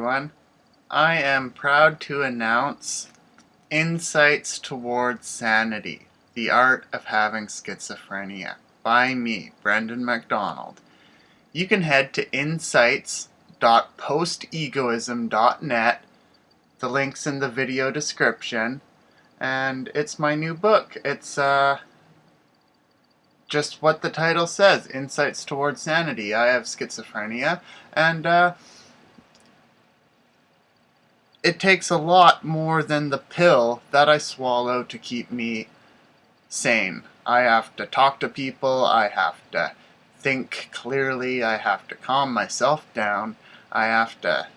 everyone. I am proud to announce Insights Towards Sanity, The Art of Having Schizophrenia by me, Brendan MacDonald. You can head to insights.postegoism.net. The link's in the video description. And it's my new book. It's uh, just what the title says, Insights Towards Sanity. I have schizophrenia. And uh, it takes a lot more than the pill that I swallow to keep me sane. I have to talk to people, I have to think clearly, I have to calm myself down, I have to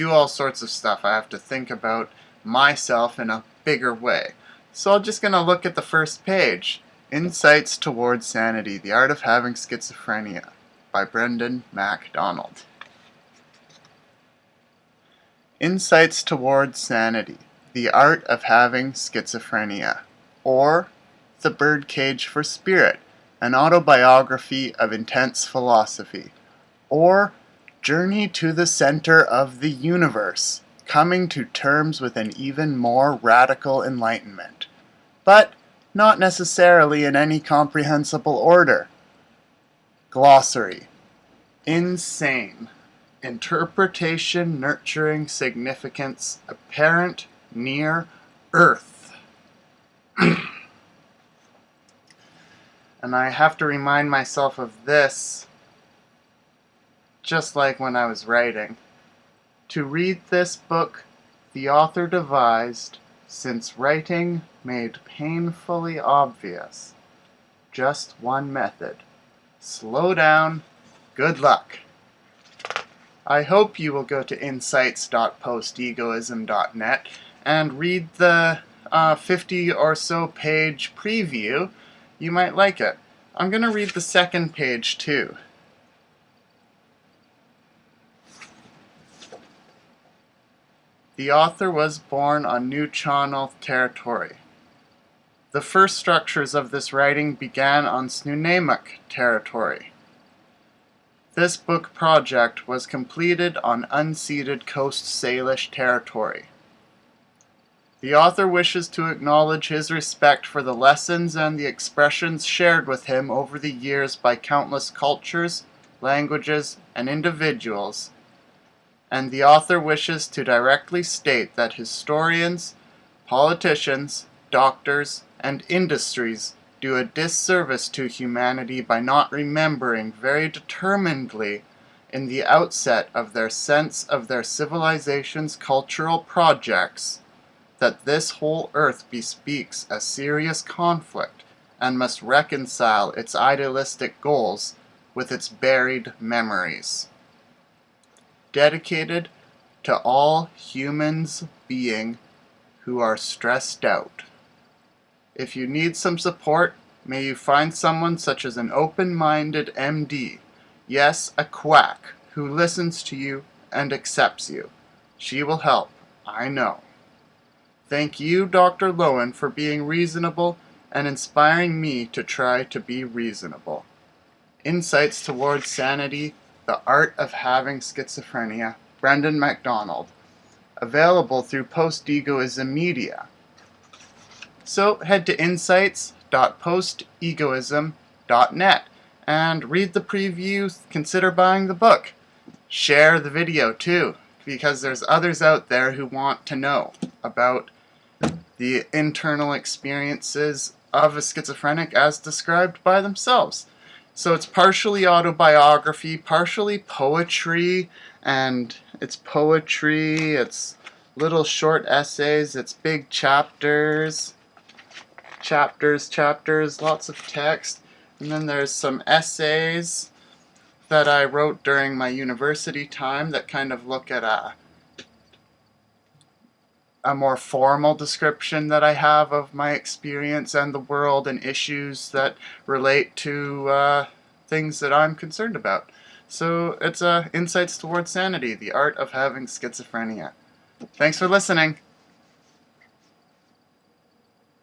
do all sorts of stuff. I have to think about myself in a bigger way. So I'm just going to look at the first page. Insights Towards Sanity, The Art of Having Schizophrenia by Brendan MacDonald. Insights Towards Sanity, The Art of Having Schizophrenia, or The Birdcage for Spirit, an autobiography of intense philosophy, or Journey to the Center of the Universe, coming to terms with an even more radical enlightenment, but not necessarily in any comprehensible order. Glossary Insane interpretation nurturing significance apparent near earth. and I have to remind myself of this just like when I was writing. To read this book, the author devised, since writing made painfully obvious, just one method. Slow down. Good luck. I hope you will go to insights.postegoism.net and read the uh, 50 or so page preview. You might like it. I'm going to read the second page too. The author was born on New Channel territory. The first structures of this writing began on Snuneymuxw territory. This book project was completed on unceded Coast Salish territory. The author wishes to acknowledge his respect for the lessons and the expressions shared with him over the years by countless cultures, languages, and individuals, and the author wishes to directly state that historians, politicians, doctors, and industries do a disservice to humanity by not remembering very determinedly in the outset of their sense of their civilization's cultural projects that this whole earth bespeaks a serious conflict and must reconcile its idealistic goals with its buried memories. Dedicated to all humans being who are stressed out. If you need some support, may you find someone such as an open-minded MD, yes, a quack, who listens to you and accepts you. She will help, I know. Thank you, Dr. Lowen, for being reasonable and inspiring me to try to be reasonable. Insights Towards Sanity, The Art of Having Schizophrenia, Brendan MacDonald. Available through Postegoism Media. So head to insights.postegoism.net and read the preview, consider buying the book. Share the video too, because there's others out there who want to know about the internal experiences of a schizophrenic as described by themselves. So it's partially autobiography, partially poetry, and it's poetry, it's little short essays, it's big chapters chapters, chapters, lots of text. And then there's some essays that I wrote during my university time that kind of look at a, a more formal description that I have of my experience and the world and issues that relate to uh, things that I'm concerned about. So it's uh, Insights Towards Sanity, the Art of Having Schizophrenia. Thanks for listening.